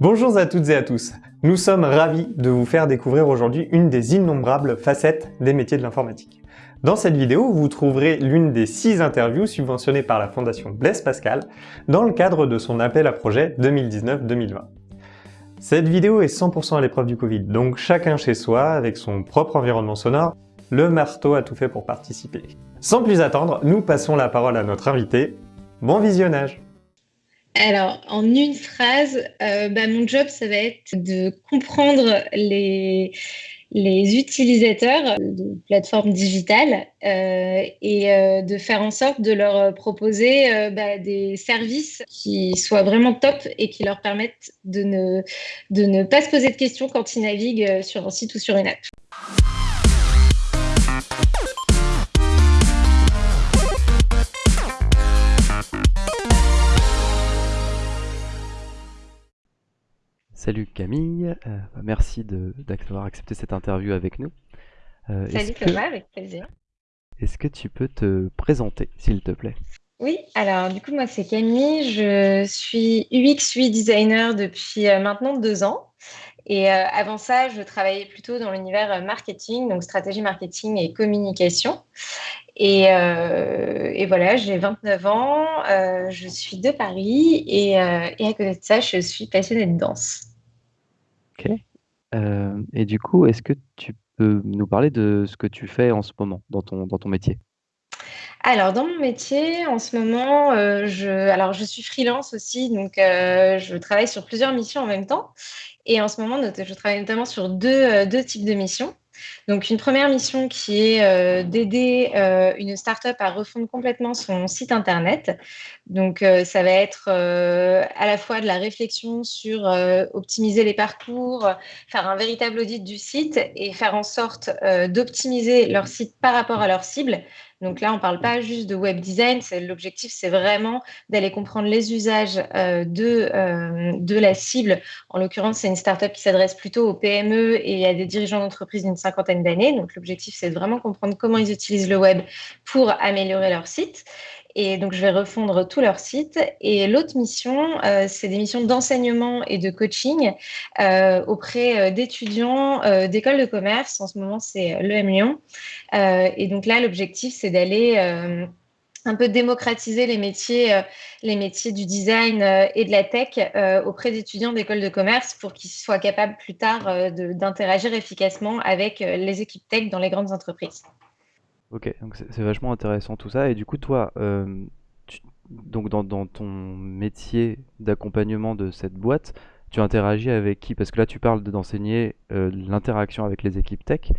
Bonjour à toutes et à tous. Nous sommes ravis de vous faire découvrir aujourd'hui une des innombrables facettes des métiers de l'informatique. Dans cette vidéo, vous trouverez l'une des six interviews subventionnées par la Fondation Blaise Pascal dans le cadre de son appel à projet 2019-2020. Cette vidéo est 100% à l'épreuve du Covid, donc chacun chez soi, avec son propre environnement sonore, le marteau a tout fait pour participer. Sans plus attendre, nous passons la parole à notre invité. Bon visionnage alors, en une phrase, euh, bah, mon job, ça va être de comprendre les, utilisateurs de plateformes digitales euh, et euh, de faire en sorte de leur proposer bah, des services qui soient vraiment top et qui leur permettent de ne pas se poser de questions quand ils naviguent sur un site ou sur une app. Salut Camille, euh, merci d'avoir accepté cette interview avec nous. Euh, Salut Thomas, avec plaisir. Est-ce que tu peux te présenter, s'il te plaît? Oui, alors du coup, moi c'est Camille, je suis UX, UI designer depuis euh, maintenant deux ans. Et avant ça, je travaillais plutôt dans l'univers marketing, donc stratégie marketing et communication. Et, et voilà, j'ai 29 ans, je suis de Paris et, et, à côté de ça, je suis passionnée de danse. OK. Euh, et du coup, est-ce que tu peux nous parler de ce que tu fais en ce moment dans ton dans ton métier? Alors dans mon métier, en ce moment, euh, je suis freelance aussi, donc euh, je travaille sur plusieurs missions en même temps et en ce moment, je travaille notamment sur deux, deux types de missions. Donc, une première mission qui est euh, d'aider euh, une startup à refondre complètement son site internet. Donc, euh, ça va être à la fois de la réflexion sur optimiser les parcours, faire un véritable audit du site et faire en sorte d'optimiser leur site par rapport à leur cible. Donc là, on ne parle pas juste de web design. L'objectif, c'est vraiment d'aller comprendre les usages de, de la cible. En l'occurrence, c'est une startup qui s'adresse plutôt aux PME et à des dirigeants d'entreprise d'une cinquantaine d'années. Donc l'objectif, c'est de vraiment comprendre comment ils utilisent le web pour améliorer leur site. Et donc, je vais refondre tout leur site. Et l'autre mission, euh, c'est des missions d'enseignement et de coaching euh, auprès euh, d'étudiants d'écoles de commerce. En ce moment, c'est l'EM Lyon. et donc là, l'objectif, c'est d'aller un peu démocratiser les métiers, les métiers du design et de la tech auprès d'étudiants d'écoles de commerce pour qu'ils soient capables plus tard d'interagir efficacement avec les équipes tech dans les grandes entreprises. Ok, donc c'est vachement intéressant tout ça. Et du coup, toi, euh, donc dans, ton métier d'accompagnement de cette boîte, tu interagis avec qui? Parce que là, tu parles d'enseigner euh, l'interaction avec les équipes tech.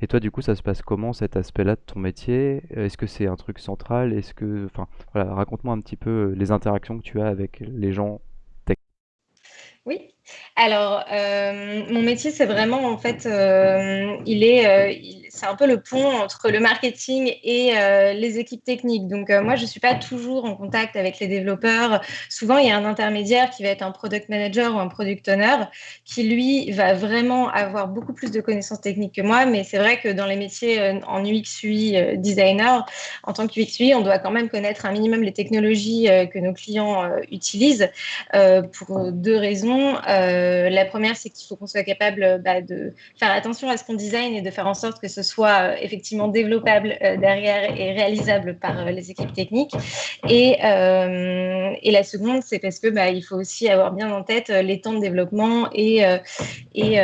Et toi, du coup, ça se passe comment cet aspect-là de ton métier? Est-ce que c'est un truc central? Est-ce que, enfin, voilà, raconte-moi un petit peu euh, les interactions que tu as avec les gens tech. Oui, alors mon métier, c'est vraiment en fait, il est, c'est un peu le pont entre le marketing et euh, les équipes techniques. Donc, euh, moi, je ne suis pas toujours en contact avec les développeurs. Souvent, il y a un intermédiaire qui va être un product manager ou un product owner qui, lui, va vraiment avoir beaucoup plus de connaissances techniques que moi. Mais c'est vrai que dans les métiers euh, en UX, UI designer, en tant que UI, on doit quand même connaître un minimum les technologies que nos clients utilisent pour deux raisons. la première, c'est qu'il faut qu'on soit capable bah, de faire attention à ce qu'on design et de faire en sorte que ce soit euh, effectivement développable euh, derrière et réalisable par euh, les équipes techniques. Et, et la seconde, c'est parce que bah, il faut aussi avoir bien en tête les temps de développement et, et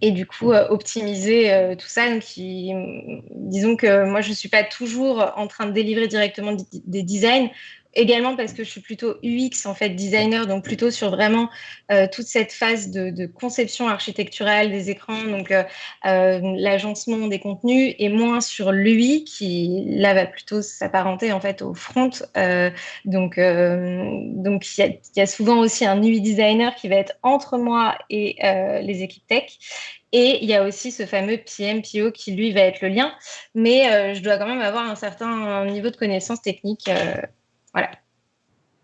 et du coup optimiser tout ça. Donc, disons que moi, je ne suis pas toujours en train de délivrer directement des designs également parce que je suis plutôt UX en fait designer, donc plutôt sur vraiment euh, toute cette phase de, conception architecturale des écrans, donc euh, euh, l'agencement des contenus, et moins sur l'UI qui là va plutôt s'apparenter en fait au front. donc donc il y, a souvent aussi un UI designer qui va être entre moi et les équipes tech. Et il y a aussi ce fameux PM, PO qui lui va être le lien, mais je dois quand même avoir un certain niveau de connaissance technique voilà.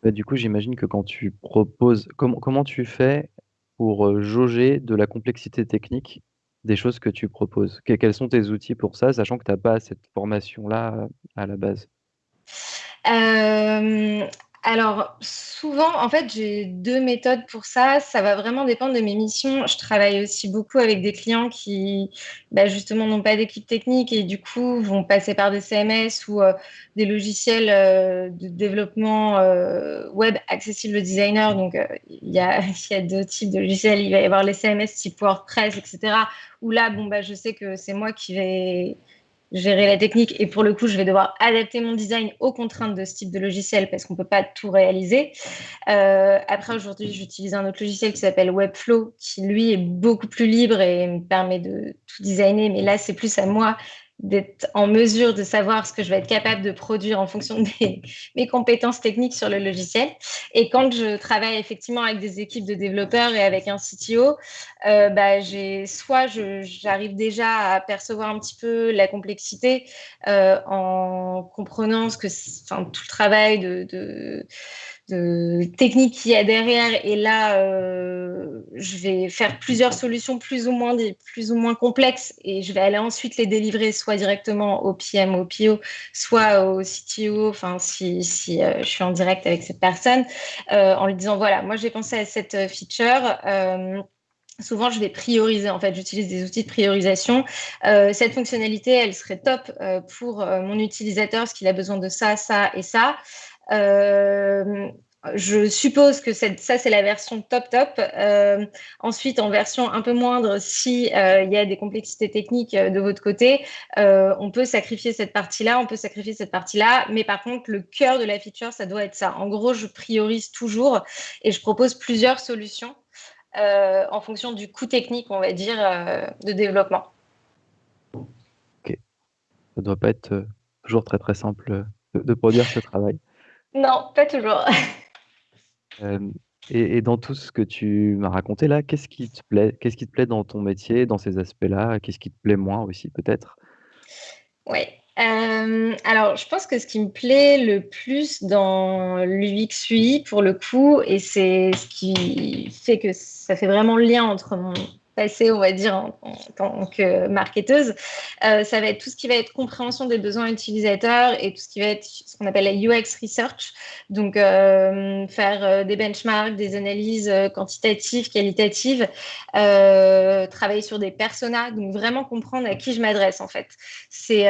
Bah, du coup, j'imagine que quand tu proposes comment comment tu fais pour, euh, jauger de la complexité technique des choses que tu proposes? quels sont tes outils pour ça, sachant que tu as pas cette formation-là, à la base? Alors, souvent, en fait, j'ai deux méthodes pour ça. Ça va vraiment dépendre de mes missions. Je travaille aussi beaucoup avec des clients qui, bah, justement, n'ont pas d'équipe technique et du coup, vont passer par des CMS ou euh, des logiciels euh, de développement euh, web accessibles aux designers. Donc, il y a, y, a, deux types de logiciels. Il va y avoir les CMS type WordPress, etc. Où là, bon, bah, je sais que c'est moi qui vais gérer la technique et pour le coup, je vais devoir adapter mon design aux contraintes de ce type de logiciel parce qu'on ne peut pas tout réaliser. Euh, après, aujourd'hui, j'utilise un autre logiciel qui s'appelle Webflow qui, lui, est beaucoup plus libre et me permet de tout designer. Mais là, c'est plus à moi d'être en mesure de savoir ce que je vais être capable de produire en fonction de mes, compétences techniques sur le logiciel. Et quand je travaille effectivement avec des équipes de développeurs et avec un CTO, euh, bah, soit j'arrive déjà à percevoir un petit peu la complexité euh, en comprenant ce que, tout le travail de de technique qu'il y a derrière. Et là, euh, je vais faire plusieurs solutions plus ou moins plus ou moins complexes et je vais aller ensuite les délivrer soit directement au PM, au PO, soit au CTO. Enfin, si, si euh, je suis en direct avec cette personne, euh, en lui disant voilà, moi j'ai pensé à cette feature. Souvent, je vais prioriser. En fait, j'utilise des outils de priorisation. cette fonctionnalité, elle serait top pour mon utilisateur, parce qu'il a besoin de ça, ça et ça. Euh, je suppose que ça, c'est la version top top. Euh, ensuite, en version un peu moindre, si euh, y a des complexités techniques de votre côté, on peut sacrifier cette partie-là, on peut sacrifier cette partie-là. Mais par contre, le cœur de la feature, ça doit être ça. En gros, je priorise toujours et je propose plusieurs solutions en fonction du coût technique, on va dire, de développement. Ok. Ça doit pas être toujours très très simple de produire ce travail. Non, pas toujours. et dans tout ce que tu m'as raconté là, qu'est-ce qui te plaît? Qu'est-ce qui te plaît dans ton métier, dans ces aspects-là? Qu'est-ce qui te plaît moins aussi peut-être? Oui. alors je pense que ce qui me plaît le plus dans l'UX UI pour le coup et c'est ce qui fait que ça fait vraiment le lien entre mon passer, on va dire, en, tant que marketeuse, euh, ça va être tout ce qui va être compréhension des besoins utilisateurs et tout ce qui va être ce qu'on appelle la UX research. Donc, euh, faire euh, des benchmarks, des analyses quantitatives, qualitatives, travailler sur des personas, donc vraiment comprendre à qui je m'adresse en fait. C'est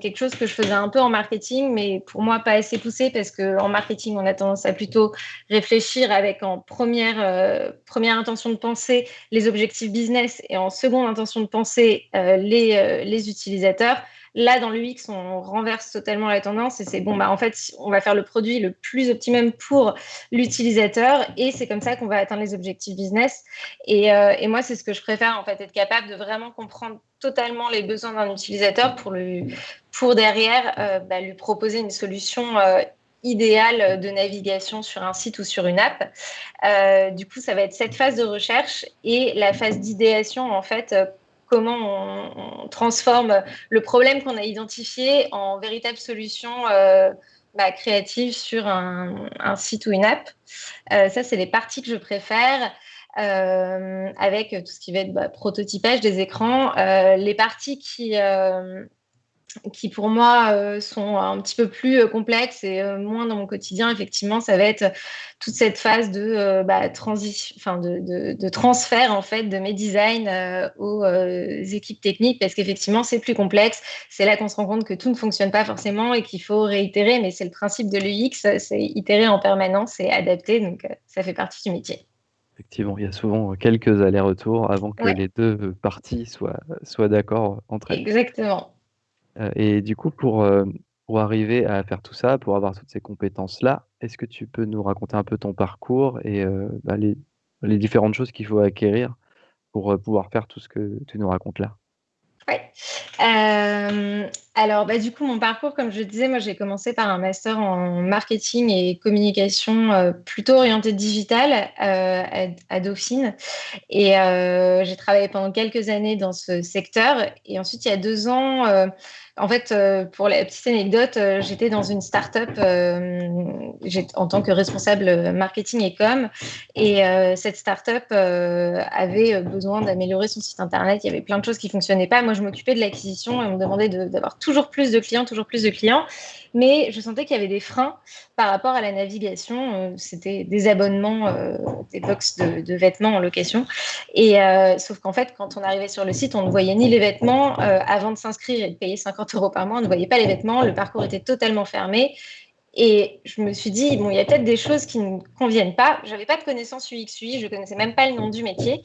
quelque chose que je faisais un peu en marketing, mais pour moi pas assez poussé parce qu'en marketing, on a tendance à plutôt réfléchir avec en première, première intention de penser les objectifs business et en seconde intention de penser euh, les, euh, les utilisateurs. Là, dans l'UX, on renverse totalement la tendance et c'est bon, bah, en fait, on va faire le produit le plus optimum pour l'utilisateur et c'est comme ça qu'on va atteindre les objectifs business. Et, euh, et moi, c'est ce que je préfère, en fait, être capable de vraiment comprendre totalement les besoins d'un utilisateur pour, le, pour derrière bah, lui proposer une solution idéal de navigation sur un site ou sur une app. Euh, du coup, ça va être cette phase de recherche et la phase d'idéation, en fait, euh, comment on, transforme le problème qu'on a identifié en véritable solution euh, bah, créative sur un, site ou une app. ça, c'est les parties que je préfère. avec tout ce qui va être bah, prototypage des écrans. les parties qui, qui pour moi euh, sont un petit peu plus euh, complexes et euh, moins dans mon quotidien, effectivement, ça va être toute cette phase de, bah, enfin de, de, transfert en fait de mes designs aux équipes techniques parce qu'effectivement c'est plus complexe. C'est là qu'on se rend compte que tout ne fonctionne pas forcément et qu'il faut réitérer, mais c'est le principe de l'UX, c'est itérer en permanence et adapter, donc ça fait partie du métier. Effectivement, il y a souvent quelques allers-retours avant que les deux parties soient, soient d'accord entre elles. Exactement. Euh, et du coup, pour, euh, pour arriver à faire tout ça, pour avoir toutes ces compétences-là, est-ce que tu peux nous raconter un peu ton parcours et euh, bah, les, les différentes choses qu'il faut acquérir pour pouvoir faire tout ce que tu nous racontes là? Oui. alors, bah, du coup, mon parcours, comme je disais, moi, j'ai commencé par un master en marketing et communication plutôt orienté digital à, à, Dauphine. Et j'ai travaillé pendant quelques années dans ce secteur. Et ensuite, il y a deux ans, en fait, euh, pour la petite anecdote, euh, j'étais dans une start-up euh, en tant que responsable marketing et com. Et cette start-up avait besoin d'améliorer son site internet. Il y avait plein de choses qui ne fonctionnaient pas. Moi, je m'occupais de d'acquisition et on me demandait d'avoir toujours plus de clients, toujours plus de clients. Mais je sentais qu'il y avait des freins par rapport à la navigation. C'était des abonnements, des box de, vêtements en location. Et sauf qu'en fait, quand on arrivait sur le site, on ne voyait ni les vêtements avant de s'inscrire et de payer 50 euros par mois. On ne voyait pas les vêtements. Le parcours était totalement fermé. Et je me suis dit, bon, il y a peut-être des choses qui ne conviennent pas. Je n'avais pas de connaissances UX UI, je ne connaissais même pas le nom du métier.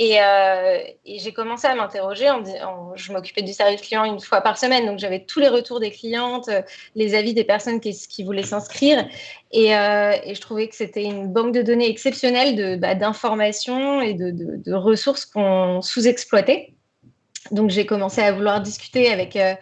Euh, et, j'ai commencé à m'interroger. En, je m'occupais du service client une fois par semaine, donc j'avais tous les retours des clientes, euh, les avis des personnes qui, voulaient s'inscrire. Et, euh, et, je trouvais que c'était une banque de données exceptionnelle bah, d'informations et de ressources qu'on sous-exploitait. Donc j'ai commencé à vouloir discuter avec, euh,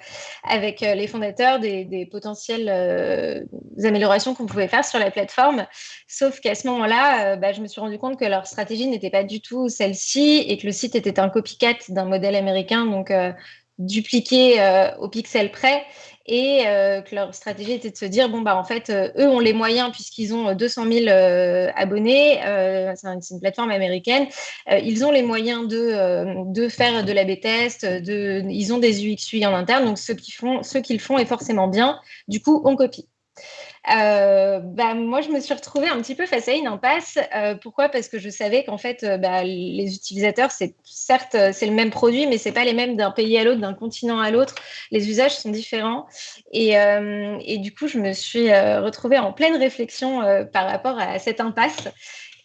euh, les fondateurs des, potentielles euh, améliorations qu'on pouvait faire sur la plateforme. Sauf qu'à ce moment-là, bah, je me suis rendu compte que leur stratégie n'était pas du tout celle-ci et que le site était un copycat d'un modèle américain, donc dupliqué au pixel près et euh, que leur stratégie était de se dire bon bah en fait euh, eux ont les moyens puisqu'ils ont 200 000 euh, abonnés c'est une plateforme américaine ils ont les moyens de, faire de la B-test ils ont des UX en interne donc ce font ce qu'ils font est forcément bien. Du coup on copie euh, bah, moi, je me suis retrouvée un petit peu face à une impasse. Euh, pourquoi? Parce que je savais qu'en fait, euh, bah, les utilisateurs, c'est certes c'est le même produit, mais c'est pas les mêmes d'un pays à l'autre, d'un continent à l'autre. Les usages sont différents. Et, du coup, je me suis retrouvée en pleine réflexion par rapport à cette impasse.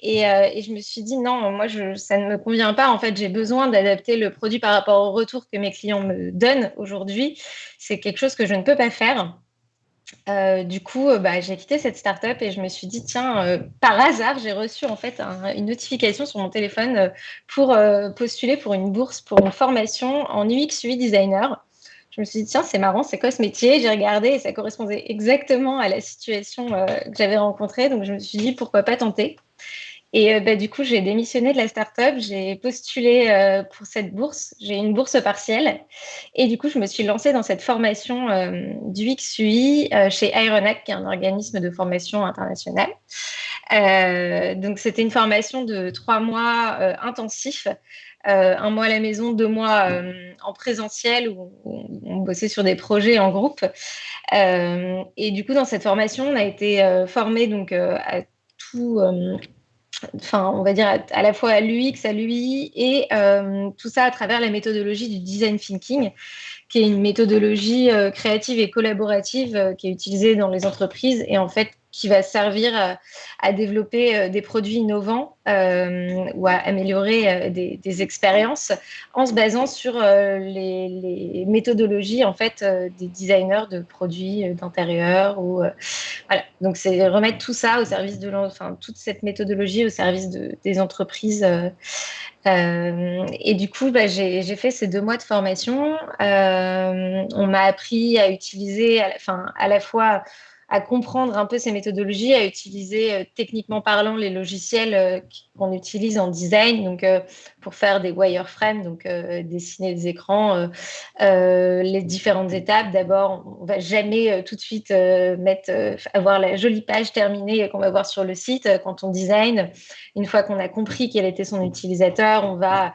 Et, je me suis dit non, moi ça ne me convient pas. En fait, j'ai besoin d'adapter le produit par rapport au retour que mes clients me donnent aujourd'hui. C'est quelque chose que je ne peux pas faire. Euh, du coup, euh, bah, j'ai quitté cette startup et je me suis dit, tiens, euh, par hasard, j'ai reçu en fait une notification sur mon téléphone pour postuler pour une bourse pour une formation en UX UI designer. Je me suis dit, tiens, c'est marrant, c'est quoi ce métier? J'ai regardé et ça correspondait exactement à la situation que j'avais rencontrée. Donc, je me suis dit, pourquoi pas tenter? Et euh, bah, du coup, j'ai démissionné de la startup, j'ai postulé euh, pour cette bourse, j'ai une bourse partielle. Et du coup, je me suis lancée dans cette formation euh, du XUI chez Ironac, qui est un organisme de formation international. donc, c'était une formation de trois mois intensifs. un mois à la maison, deux mois en présentiel où on, bossait sur des projets en groupe. et du coup, dans cette formation, on a été formé donc à tout enfin, on va dire à, la fois à l'UX, à l'UI, et euh, tout ça à travers la méthodologie du design thinking, qui est une méthodologie euh, créative et collaborative euh, qui est utilisée dans les entreprises. Et en fait qui va servir à, développer euh, des produits innovants euh, ou à améliorer euh, des, expériences en se basant sur les, méthodologies en fait des designers de produits d'intérieur ou voilà donc c'est remettre tout ça au service de enfin toute cette méthodologie au service de, des entreprises et du coup, bah, j'ai fait ces deux mois de formation. on m'a appris à utiliser, enfin, à la fois à comprendre un peu ces méthodologies, à utiliser euh, techniquement parlant les logiciels euh, qu'on utilise en design, donc euh, pour faire des wireframes, donc dessiner des écrans, les différentes étapes. D'abord, on va jamais tout de suite mettre, avoir la jolie page terminée qu'on va voir sur le site quand on design. Une fois qu'on a compris quel était son utilisateur, on va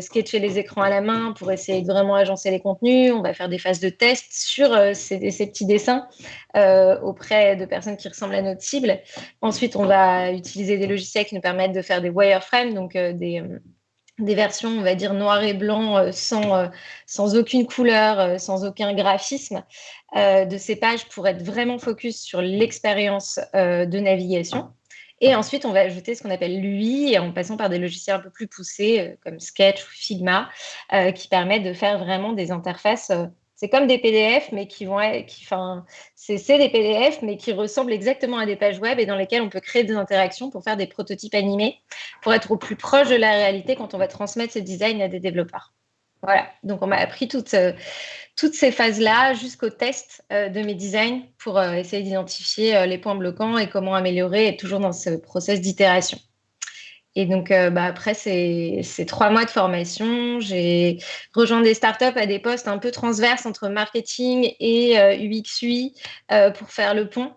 sketcher les écrans à la main pour essayer de vraiment agencer les contenus. On va faire des phases de test sur ces, ces petits dessins auprès de personnes qui ressemblent à notre cible. Ensuite, on va utiliser des logiciels qui nous permettent de faire des wireframes, donc euh, des, euh, des versions, on va dire, noir et blanc, euh, sans, sans aucune couleur, sans aucun graphisme de ces pages pour être vraiment focus sur l'expérience de navigation. Et ensuite, on va ajouter ce qu'on appelle l'UI en passant par des logiciels un peu plus poussés comme Sketch ou Figma qui permettent de faire vraiment des interfaces c'est comme des PDF, mais qui vont être, qui, c'est des PDF, mais qui ressemblent exactement à des pages web et dans lesquelles on peut créer des interactions pour faire des prototypes animés, pour être au plus proche de la réalité quand on va transmettre ce design à des développeurs. Voilà, donc on m'a appris toutes, euh, ces phases-là jusqu'au test euh, de mes designs pour euh, essayer d'identifier les points bloquants et comment améliorer, toujours dans ce process d'itération. Et donc, euh, bah, après ces, trois mois de formation, j'ai rejoint des startups à des postes un peu transverses entre marketing et euh, UX UI euh, pour faire le pont.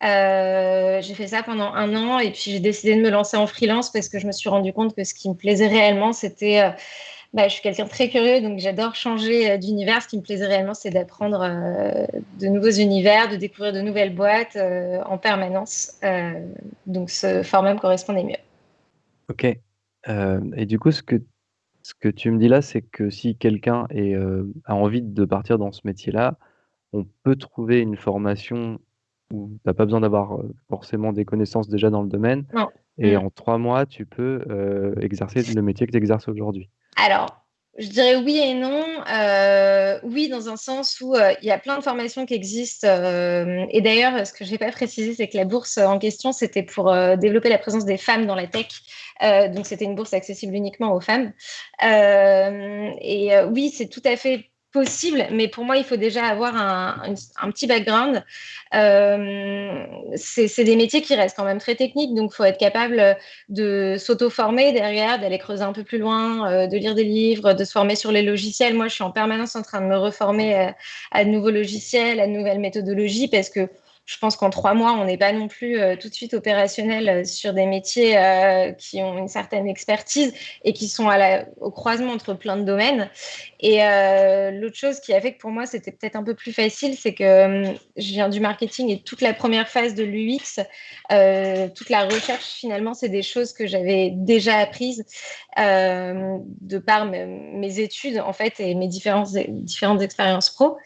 j'ai fait ça pendant un an et puis j'ai décidé de me lancer en freelance parce que je me suis rendu compte que ce qui me plaisait réellement, c'était bah, je suis quelqu'un de très curieux, donc j'adore changer d'univers. Ce qui me plaisait réellement, c'est d'apprendre de nouveaux univers, de découvrir de nouvelles boîtes en permanence. donc ce format me correspondait mieux. Ok. et du coup, ce que, ce que tu me dis là, c'est que si quelqu'un a envie de partir dans ce métier-là, on peut trouver une formation où tu n'as pas besoin d'avoir forcément des connaissances déjà dans le domaine. Et mmh. en trois mois, tu peux exercer le métier que tu exerces aujourd'hui. Alors, je dirais oui et non. oui, dans un sens où il y a plein de formations qui existent. et d'ailleurs, ce que je n'ai pas précisé, c'est que la bourse en question, c'était pour développer la présence des femmes dans la tech. donc, c'était une bourse accessible uniquement aux femmes. et oui, c'est tout à fait possible, mais pour moi, il faut déjà avoir un, petit background. Euh, c'est des métiers qui restent quand même très techniques, donc il faut être capable de s'auto-former derrière, d'aller creuser un peu plus loin, euh, de lire des livres, de se former sur les logiciels. Moi, je suis en permanence en train de me reformer à, à de nouveaux logiciels, à de nouvelles méthodologies, parce que je pense qu'en trois mois, on n'est pas non plus euh, tout de suite opérationnel euh, sur des métiers euh, qui ont une certaine expertise et qui sont au croisement entre plein de domaines. Et l'autre chose qui a fait que pour moi, c'était peut-être un peu plus facile, c'est que je viens du marketing et toute la première phase de l'UX, toute la recherche, finalement, c'est des choses que j'avais déjà apprises de par mes, études, en fait, et mes différentes, différentes expériences pro.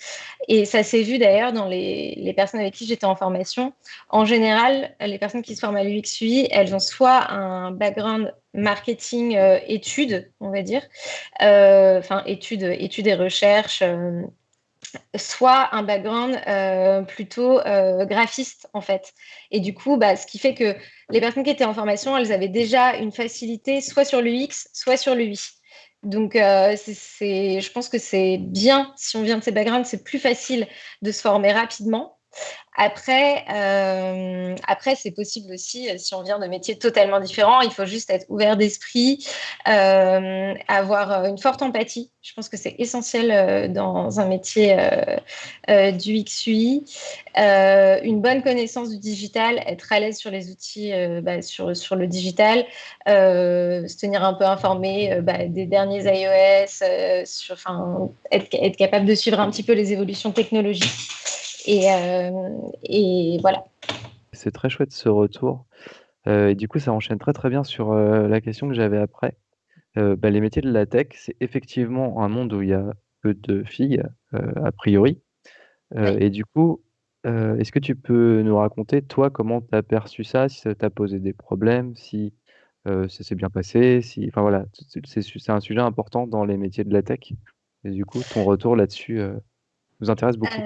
Et ça s'est vu d'ailleurs dans les, les personnes avec qui j'étais en formation. En général, les personnes qui se forment à l'UX/UI, elles ont soit un background marketing euh, études, on va dire, euh, enfin études, études et recherches euh, soit un background plutôt graphiste en fait. Et du coup, bah, ce qui fait que les personnes qui étaient en formation, elles avaient déjà une facilité soit sur l'UX, soit sur l'UI. Donc, c'est, je pense que c'est bien, si on vient de ces backgrounds, c'est plus facile de se former rapidement après, euh, après c'est possible aussi, euh, si on vient de métiers totalement différents, il faut juste être ouvert d'esprit, euh, avoir une forte empathie. Je pense que c'est essentiel dans un métier du XUI. une bonne connaissance du digital, être à l'aise sur les outils, bah, sur, sur le digital, se tenir un peu informé bah, des derniers iOS, sur, être, être capable de suivre un petit peu les évolutions technologiques. Et, euh, et voilà. C'est très chouette ce retour. Euh, et du coup, ça enchaîne très très bien sur euh, la question que j'avais après. Bah, les métiers de la tech, c'est effectivement un monde où il y a peu de filles, a priori. Et du coup, est-ce que tu peux nous raconter, toi, comment tu as perçu ça, si ça t'a posé des problèmes, si ça s'est bien passé, si... Enfin voilà, c'est un sujet important dans les métiers de la tech. Et du coup, ton retour là-dessus nous intéresse beaucoup.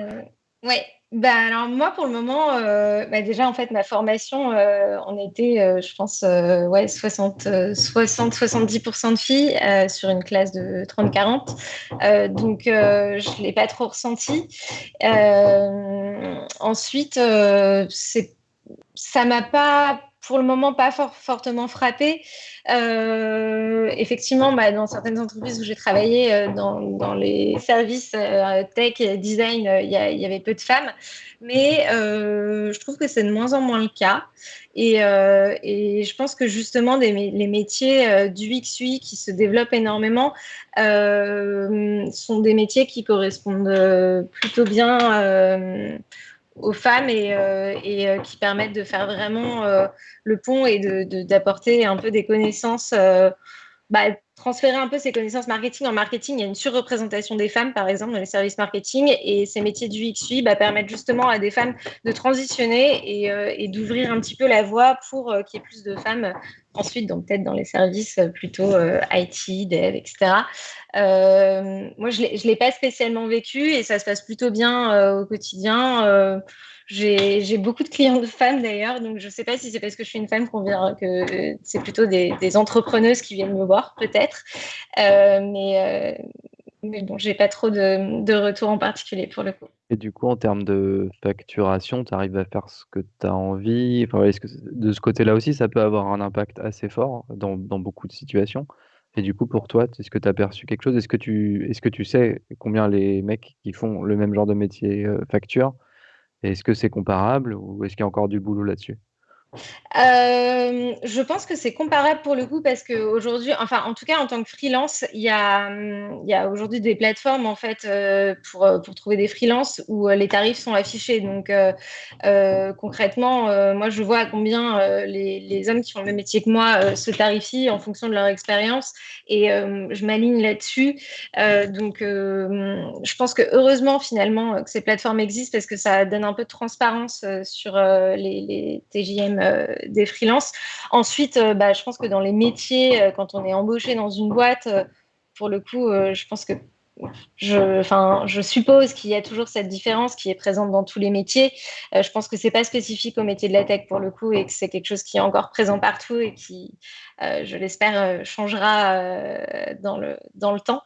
Oui, bah, alors moi pour le moment, euh, bah, déjà en fait ma formation, euh, on était, euh, je pense, ouais, 60, 60-70% de filles sur une classe de 30-40. donc je ne l'ai pas trop ressenti. ensuite, ça m'a pas pour le moment pas fort, fortement frappé. Euh, effectivement, bah, dans certaines entreprises où j'ai travaillé, euh, dans, les services euh, tech et design, il y, avait peu de femmes. Mais je trouve que c'est de moins en moins le cas. Et, je pense que justement, les métiers du XUI qui se développent énormément sont des métiers qui correspondent plutôt bien aux femmes et, euh, euh, qui permettent de faire vraiment euh, le pont et d'apporter de, un peu des connaissances, bah, transférer un peu ces connaissances marketing. En marketing, il y a une surreprésentation des femmes, par exemple, dans les services marketing, et ces métiers du XUI bah, permettent justement à des femmes de transitionner et, et d'ouvrir un petit peu la voie pour qu'il y ait plus de femmes ensuite, donc peut-être dans les services plutôt IT, dev, etc. Euh, moi, je ne l'ai pas spécialement vécu et ça se passe plutôt bien euh, au quotidien. Euh, j'ai beaucoup de clients de femmes d'ailleurs, donc je ne sais pas si c'est parce que je suis une femme qu'on vient, que c'est plutôt des, entrepreneuses qui viennent me voir, peut-être. mais, mais bon, j'ai pas trop de, de retours en particulier pour le coup. Et du coup, en termes de facturation, tu arrives à faire ce que tu as envie? Enfin, est-ce que de ce côté-là aussi, ça peut avoir un impact assez fort dans, dans beaucoup de situations? Et du coup, pour toi, est-ce que tu as perçu quelque chose? Est-ce que tu, est-ce que tu sais combien les mecs qui font le même genre de métier euh, facturent? Est-ce que c'est comparable ou est-ce qu'il y a encore du boulot là-dessus? Euh, je pense que c'est comparable pour le coup parce qu'aujourd'hui, enfin en tout cas en tant que freelance, il y a, y a aujourd'hui des plateformes en fait euh, pour, pour trouver des freelances où euh, les tarifs sont affichés. Donc concrètement, moi je vois à combien les, hommes qui font le même métier que moi se tarifient en fonction de leur expérience et je m'aligne là-dessus. donc je pense que heureusement finalement que ces plateformes existent parce que ça donne un peu de transparence sur les TJM euh, des freelances. Ensuite, euh, bah, je pense que dans les métiers, euh, quand on est embauché dans une boîte, pour le coup, je pense que je, je suppose qu'il y a toujours cette différence qui est présente dans tous les métiers. je pense que c'est pas spécifique au métier de la tech pour le coup et que c'est quelque chose qui est encore présent partout et qui, je l'espère, changera dans, le, dans le temps.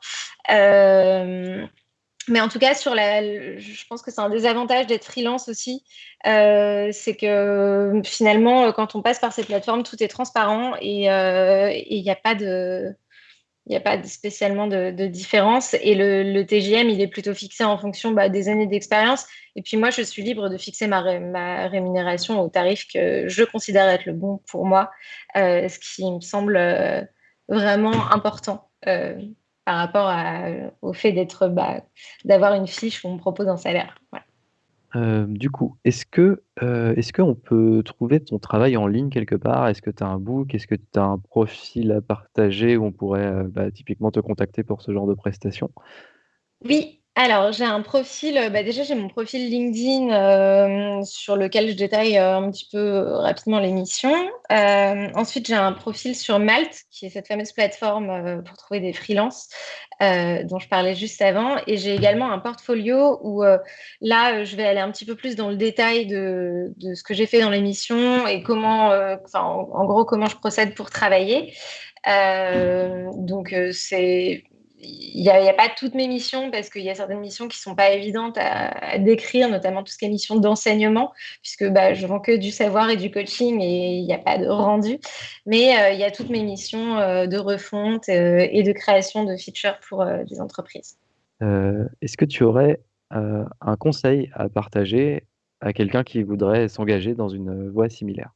Mais en tout cas, sur la, je pense que c'est un désavantage d'être freelance aussi. Euh, c'est que finalement, quand on passe par ces plateformes, tout est transparent et euh, il n'y a pas a pas spécialement de, différence et le, TGM, il est plutôt fixé en fonction bah, des années d'expérience. Et puis moi, je suis libre de fixer ma, rémunération au tarif que je considère être le bon pour moi, euh, ce qui me semble vraiment important par rapport au fait d'être, bah, d'avoir une fiche où on propose un salaire. Euh, du coup, est-ce que, euh, est-ce qu'on peut trouver ton travail en ligne quelque part? Est-ce que tu as un book? Est-ce que tu as un profil à partager où on pourrait, euh, bah, typiquement te contacter pour ce genre de prestations? Oui, alors, j'ai un profil, euh, bah, déjà j'ai mon profil LinkedIn euh, sur lequel je détaille euh, un petit peu rapidement l'émission. ensuite, j'ai un profil sur Malte, qui est cette fameuse plateforme pour trouver des freelances dont je parlais juste avant. Et j'ai également un portfolio où là, je vais aller un petit peu plus dans le détail de, ce que j'ai fait dans l'émission et comment, enfin, en, gros, comment je procède pour travailler. donc, c'est il n'y a, pas toutes mes missions parce qu'il y a certaines missions qui ne sont pas évidentes à, décrire, notamment tout ce qui est mission d'enseignement, puisque bah, je vends que du savoir et du coaching et il n'y a pas de rendu. Mais euh, il y a toutes mes missions euh, de refonte euh, et de création de features pour des entreprises. Est-ce que tu aurais un conseil à partager à quelqu'un qui voudrait s'engager dans une voie similaire?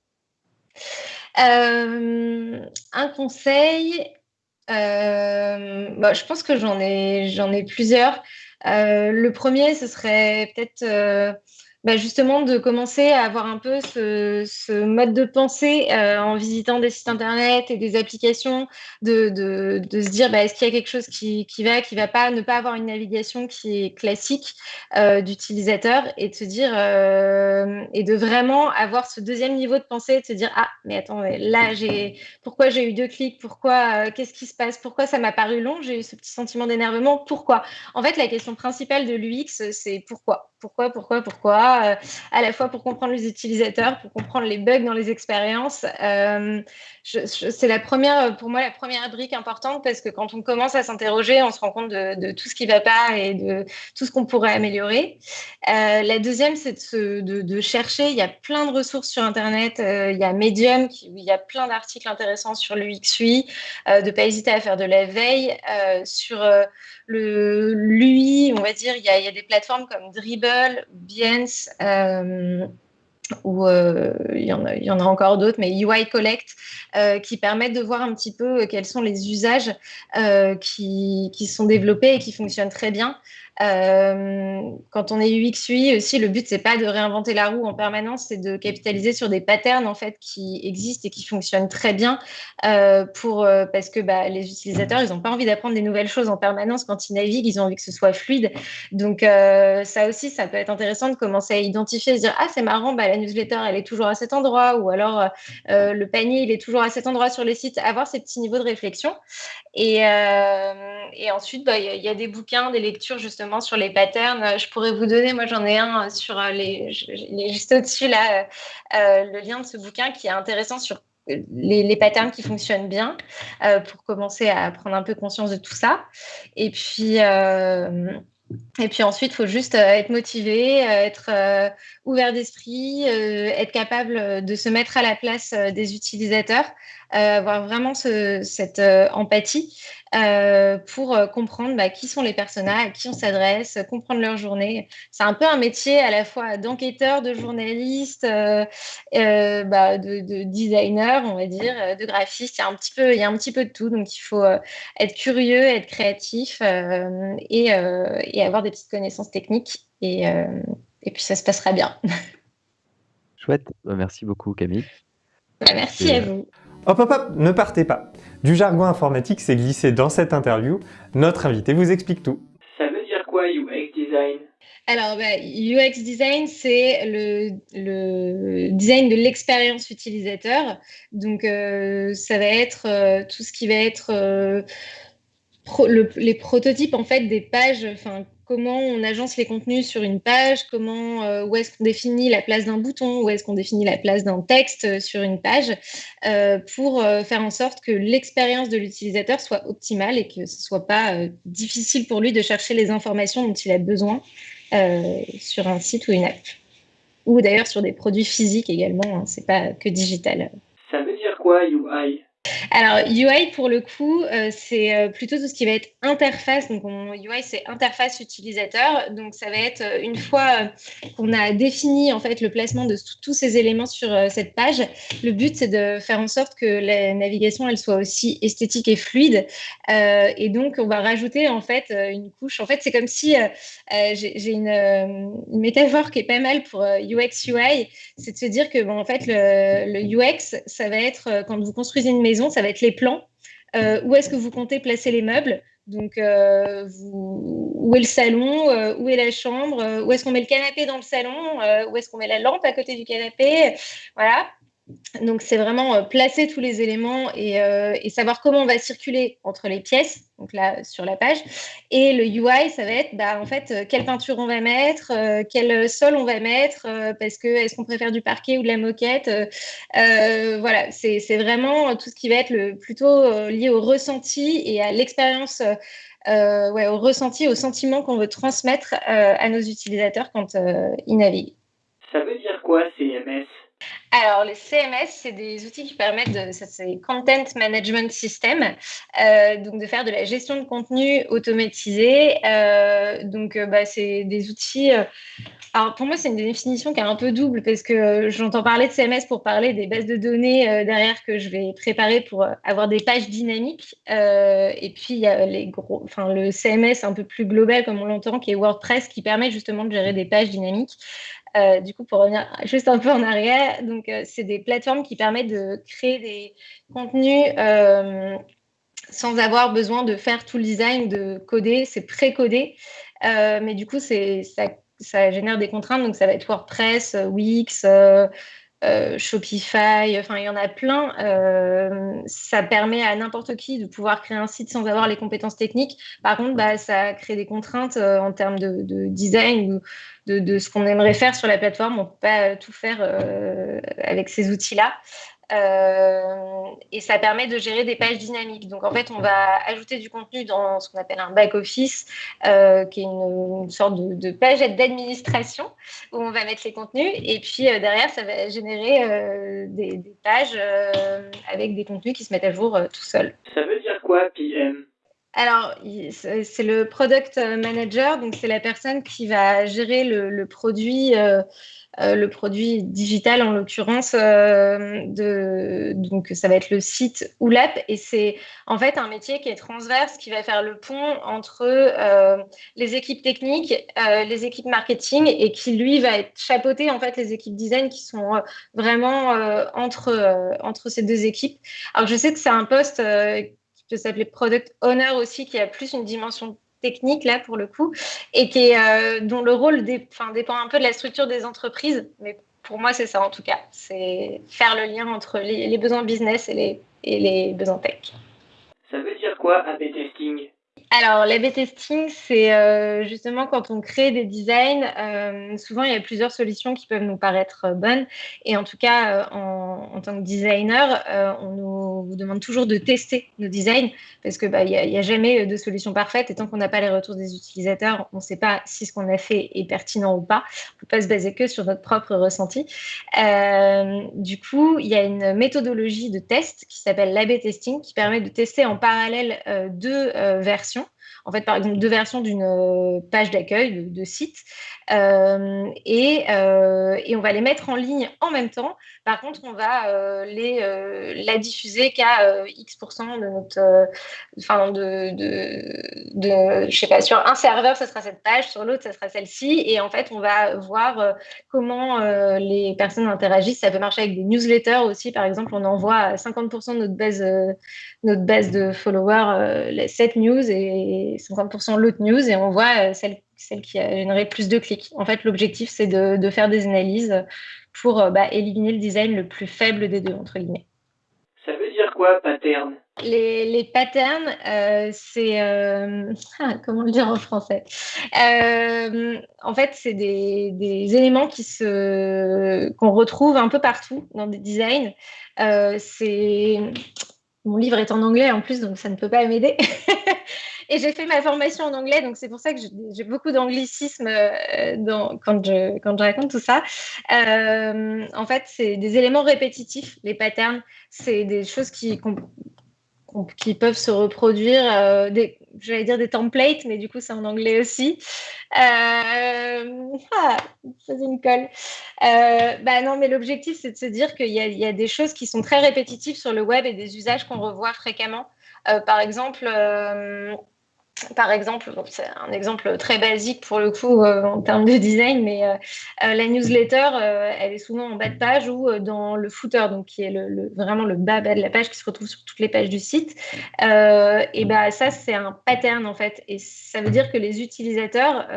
Un conseil, bah, je pense que j'en ai, j'en ai plusieurs. Euh, le premier, ce serait peut-être euh, bah, justement de commencer à avoir un peu ce, mode de pensée euh, en visitant des sites internet et des applications, de, se dire bah, est-ce qu'il y a quelque chose qui, va, qui va pas, ne pas avoir une navigation qui est classique euh, d'utilisateur et de se dire euh, et de vraiment avoir ce deuxième niveau de pensée, de se dire ah mais attends là j'ai pourquoi j'ai eu deux clics, pourquoi qu'est-ce qui se passe, pourquoi ça m'a paru long, j'ai eu ce petit sentiment d'énervement, pourquoi? En fait la question principale de l'UX c'est pourquoi? Pourquoi, pourquoi, pourquoi, euh, à la fois pour comprendre les utilisateurs, pour comprendre les bugs dans les expériences. Euh, c'est la première, pour moi, la première brique importante parce que quand on commence à s'interroger, on se rend compte de, tout ce qui ne va pas et de tout ce qu'on pourrait améliorer. Euh, la deuxième, c'est de, chercher. Il y a plein de ressources sur Internet. il y a Medium, qui, il y a plein d'articles intéressants sur l'UXUI, de ne pas hésiter à faire de la veille sur le l'UI, on va dire, il y, a, y, a, des plateformes comme Dribble, Behance, euh, ou euh, il, y en a, encore d'autres, mais UI Collect, euh, qui permettent de voir un petit peu quels sont les usages qui, sont développés et qui fonctionnent très bien. Euh, quand on est UX UI aussi, le but c'est pas de réinventer la roue en permanence, c'est de capitaliser sur des patterns en fait qui existent et qui fonctionnent très bien euh, pour euh, parce que bah, les utilisateurs ils n'ont pas envie d'apprendre des nouvelles choses en permanence quand ils naviguent, ils ont envie que ce soit fluide. Donc ça aussi, ça peut être intéressant de commencer à identifier, se dire ah c'est marrant, bah, la newsletter elle est toujours à cet endroit ou alors le panier il est toujours à cet endroit sur les sites, avoir ces petits niveaux de réflexion. Et, ensuite bah, il y a des bouquins, des lectures justement sur les patterns. Euh, je pourrais vous donner, moi j'en ai un euh, sur euh, les, juste au-dessus là, le lien de ce bouquin qui est intéressant sur les, patterns qui fonctionnent bien pour commencer à prendre un peu conscience de tout ça. Et puis, et puis ensuite, il faut juste être motivé, être ouvert d'esprit, être capable de se mettre à la place des utilisateurs, avoir vraiment ce, cette empathie pour comprendre bah, qui sont les personas, à qui on s'adresse, comprendre leur journée. C'est un peu un métier à la fois d'enquêteur, de journaliste, bah, de, designer, on va dire, de graphiste. Il y a un petit peu, il y a un petit peu de tout. Donc il faut être curieux, être créatif et, et, avoir des petites connaissances techniques. Et, et puis ça se passera bien. Chouette, bah, merci beaucoup Camille. Bah, merci à vous. Hop hop hop, ne partez pas. Du jargon informatique s'est glissé dans cette interview. Notre invité vous explique tout. Ça veut dire quoi UX design? Alors, bah, UX design, c'est le, design de l'expérience utilisateur. Donc, euh, ça va être euh, tout ce qui va être euh, les prototypes en fait des pages, enfin comment on agence les contenus sur une page, comment, euh, où est-ce qu'on définit la place d'un bouton, où est-ce qu'on définit la place d'un texte euh, sur une page, euh, pour faire en sorte que l'expérience de l'utilisateur soit optimale et que ce ne soit pas difficile pour lui de chercher les informations dont il a besoin sur un site ou une app. Ou d'ailleurs sur des produits physiques également, hein, c'est pas que digital. Ça veut dire quoi UI alors, UI, pour le coup, euh, c'est euh, plutôt tout ce qui va être interface. Donc, UI, c'est interface utilisateur. Donc, ça va être euh, une fois qu'on a défini en fait le placement de tous ces éléments sur cette page, le but, c'est de faire en sorte que la navigation, elle soit aussi esthétique et fluide. et donc, on va rajouter en fait une couche. En fait, c'est comme si j'ai une, métaphore qui est pas mal pour UX, UI. C'est de se dire que, bon, en fait, le UX, ça va être quand vous construisez une maison, ça va être les plans. Euh, où est-ce que vous comptez placer les meubles? Donc, euh, où est le salon? Euh, Où est la chambre? Où est-ce qu'on met le canapé dans le salon? Où est-ce qu'on met la lampe à côté du canapé? Voilà. Donc, c'est vraiment euh, placer tous les éléments euh, et, savoir comment on va circuler entre les pièces, donc là, sur la page. Et le UI, ça va être, bah, en fait, euh, quelle peinture on va mettre, quel sol on va mettre, parce que est-ce qu'on préfère du parquet ou de la moquette Voilà, c'est vraiment tout ce qui va être le, plutôt lié au ressenti et à l'expérience. ouais, au ressenti, au sentiment qu'on veut transmettre à nos utilisateurs quand ils naviguent. Ça veut dire quoi alors, les CMS, c'est des outils qui permettent de, ça c'est Content Management System, euh, donc de faire de la gestion de contenu automatisé. Euh, donc, euh, bah, c'est des outils. alors, pour moi, c'est une définition qui est un peu double parce que j'entends parler de CMS pour parler des bases de données derrière que je vais préparer pour avoir des pages dynamiques. et puis, il y a les gros, enfin, le CMS un peu plus global, comme on l'entend, qui est WordPress, qui permet justement de gérer des pages dynamiques. Euh, du coup, pour revenir juste un peu en arrière, donc euh, c'est des plateformes qui permettent de créer des contenus euh, sans avoir besoin de faire tout le design, de coder, c'est pré-codé, mais du coup, ça, ça, génère des contraintes, donc ça va être WordPress, Wix. Shopify, enfin il y en a plein. ça permet à n'importe qui de pouvoir créer un site sans avoir les compétences techniques. Par contre, bah, ça crée des contraintes en termes de, de design ou de, ce qu'on aimerait faire sur la plateforme. On ne peut pas tout faire euh, avec ces outils-là. Euh, et ça permet de gérer des pages dynamiques. Donc en fait, on va ajouter du contenu dans ce qu'on appelle un back-office, euh, qui est une, sorte de, page d'administration où on va mettre les contenus. Et puis derrière, ça va générer des, des, pages avec des contenus qui se mettent à jour tout seuls. Ça veut dire quoi PM alors, c'est le product manager, donc c'est la personne qui va gérer le, produit, euh, euh, le produit digital en l'occurrence. Euh, donc, ça va être le site ou l'app, et c'est en fait un métier qui est transverse, qui va faire le pont entre les équipes techniques, les équipes marketing, et qui lui va être chapeauté en fait les équipes design qui sont vraiment entre entre ces deux équipes. Alors, je sais que c'est un poste peut s'appeler product owner aussi, qui a plus une dimension technique là pour le coup, et qui euh, dont le rôle dépend un peu de la structure des entreprises. Mais pour moi, c'est ça en tout cas, c'est faire le lien entre les, besoins business et les, et les besoins tech. Ça veut dire quoi A-B testing? Alors, l'A-B testing, c'est euh, justement quand on crée des designs, euh, souvent il y a plusieurs solutions qui peuvent nous paraître euh, bonnes. Et en tout cas, en, tant que designer, on nous demande toujours de tester nos designs parce qu'il bah, n'y a, a, jamais de solution parfaite. Et tant qu'on n'a pas les retours des utilisateurs, on ne sait pas si ce qu'on a fait est pertinent ou pas. On ne peut pas se baser que sur notre propre ressenti. du coup, il y a une méthodologie de test qui s'appelle l'A-B testing qui permet de tester en parallèle deux versions ょ？En fait, par exemple, deux versions d'une euh, page d'accueil de, site. Euh, et, euh, et, on va les mettre en ligne en même temps. Par contre, on va les, la diffuser qu'à X% de notre. Enfin, de, de, de, je sais pas, sur un serveur, ce sera cette page, sur l'autre, ce sera celle-ci. Et en fait, on va voir comment les personnes interagissent. Ça peut marcher avec des newsletters aussi. Par exemple, on envoie 50% de notre base, notre base de followers cette news et 50% l'autre news et on voit euh, celle, celle qui a généré plus de clics. En fait, l'objectif, c'est de, de, faire des analyses pour euh, bah, éliminer le design le plus faible des deux, entre guillemets. Ça veut dire quoi, pattern? Les, les, patterns, euh, c'est ah, comment le dire en français? En fait, c'est des, des, éléments qui se qu'on retrouve un peu partout dans des designs. c'est mon livre est en anglais en plus, donc ça ne peut pas m'aider. Et j'ai fait ma formation en anglais, donc c'est pour ça que j'ai beaucoup d'anglicisme euh, quand, je, quand je raconte tout ça. Euh, en fait, c'est des éléments répétitifs, les patterns. C'est des choses qui, qui peuvent se reproduire, euh, des, j'allais dire des templates, mais du coup, c'est en anglais aussi. Euh, ah, une colle. bah non, mais l'objectif, c'est de se dire qu'il y, y, a des choses qui sont très répétitives sur le web et des usages qu'on revoit fréquemment. par exemple, par exemple, c'est un exemple très basique pour le coup euh, en termes de design, mais euh, euh, la newsletter, elle est souvent en bas de page ou dans le footer, donc qui est vraiment le bas, bas de la page qui se retrouve sur toutes les pages du site. et bah ça, c'est un pattern en fait, et ça veut dire que les utilisateurs,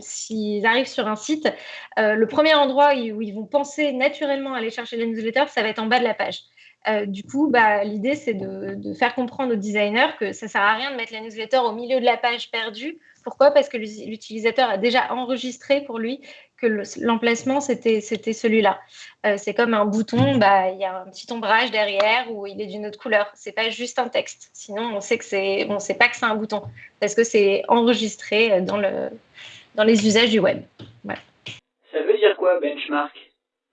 s'ils arrivent sur un site, le premier endroit où ils vont penser naturellement à aller chercher la newsletter, ça va être en bas de la page. Euh, du coup, bah, l'idée, c'est de, faire comprendre aux designers que ça ne sert à rien de mettre la newsletter au milieu de la page perdue. Pourquoi? Parce que l'utilisateur a déjà enregistré pour lui que l'emplacement, c'était celui-là. Euh, c'est comme un bouton, bah, il y a un petit ombrage derrière où il est d'une autre couleur. C'est pas juste un texte. Sinon, on sait sait pas que c'est un bouton parce que c'est enregistré dans les usages du web. Ça veut dire quoi, benchmark?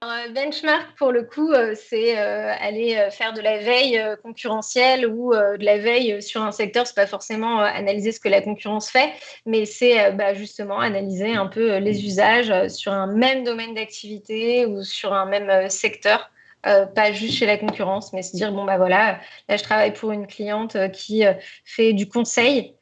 Euh, benchmark, pour le coup, euh, c'est euh, aller faire de la veille concurrentielle ou de la veille sur un secteur. C'est pas forcément analyser ce que la concurrence fait, mais c'est bah, justement analyser un peu les usages sur un même domaine d'activité ou sur un même secteur. pas juste chez la concurrence, mais se dire bon bah voilà, là je travaille pour une cliente qui fait du conseil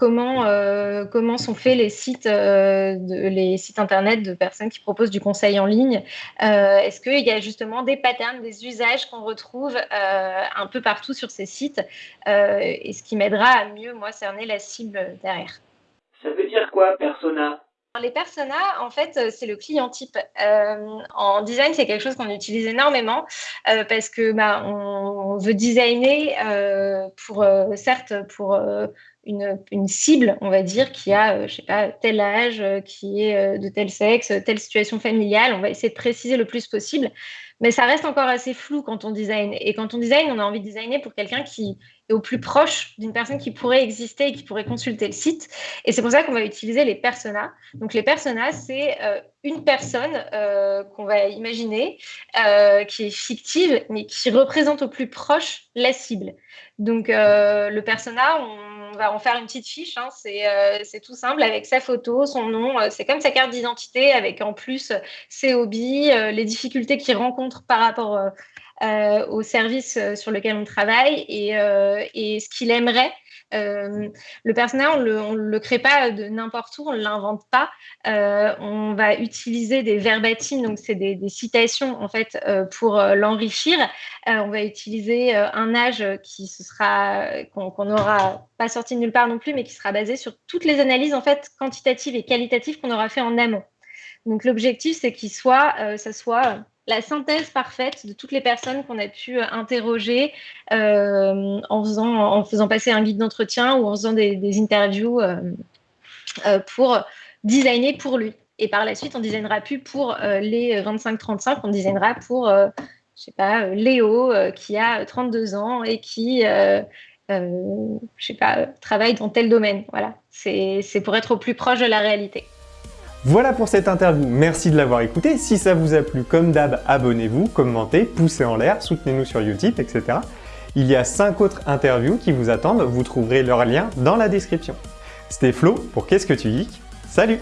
comment, euh, comment sont faits les sites, euh, les sites internet de personnes qui proposent du conseil en ligne. Euh, est-ce qu'il y a justement des patterns, des usages qu'on retrouve un peu partout sur ces sites et ce qui m'aidera à mieux, moi, cerner la cible derrière? Ça veut dire quoi, persona? Les personas, en fait, c'est le client type. en design, c'est quelque chose qu'on utilise énormément parce que bah, on, veut designer pour, certes, pour une, cible, on va dire, qui a, euh, je sais pas, tel âge, euh, qui est euh, de tel sexe, telle situation familiale. On va essayer de préciser le plus possible. Mais ça reste encore assez flou quand on design. Et quand on design, on a envie de designer pour quelqu'un qui est au plus proche d'une personne qui pourrait exister et qui pourrait consulter le site. Et c'est pour ça qu'on va utiliser les personas. Donc les personas, c'est une personne qu'on va imaginer, qui est fictive, mais qui représente au plus proche la cible. Donc le persona, on on va en faire une petite fiche. Hein. Euh, c'est tout simple avec sa photo, son nom. Euh, c'est comme sa carte d'identité avec en plus ses hobbies, euh, les difficultés qu'il rencontre par rapport au service sur lequel on travaille et ce qu'il aimerait euh, le personnage, on ne le, crée pas de n'importe où, on ne l'invente pas. Euh, on va utiliser des verbatims, donc c'est des, citations en fait euh, pour l'enrichir. on va utiliser un âge qui se sera qu'on n'aura pas sorti de nulle part non plus, mais qui sera basé sur toutes les analyses en fait quantitatives et qualitatives qu'on aura fait en amont. Donc l'objectif, c'est qu'il soit, ça soit la synthèse parfaite de toutes les personnes qu'on a pu interroger en, faisant, en faisant passer un guide d'entretien ou en faisant des, interviews pour designer pour lui. Et par la suite, on designera plus pour les 25-35, on designera pour, je sais pas, Léo qui a 32 ans et qui euh, je sais pas, travaille dans tel domaine. Voilà, c'est pour être au plus proche de la réalité. Voilà pour cette interview, merci de l'avoir écouté. Si ça vous a plu, comme d'hab, abonnez-vous, commentez, poussez en l'air, soutenez-nous sur Utip, etc. Il y a 5 autres interviews qui vous attendent, vous trouverez leur lien dans la description. C'était Flo pour Qu'est-ce que tu geeks? Salut